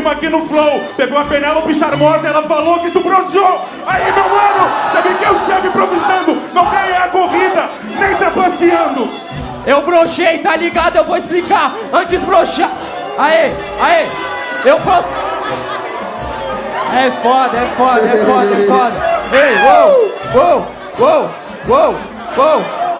uma aqui no flow. Pegou a Penélope charmosa, ela falou que tu broxou. Aí, meu mano, sabe que eu chego improvisando. Não ganhei a corrida, nem tá passeando. Eu brochei, tá ligado? Eu vou explicar. Antes broxar. Aê, aê. Eu posso. É foda, é foda, é foda, é foda. Ei, uou, uou, uou, uou, uou.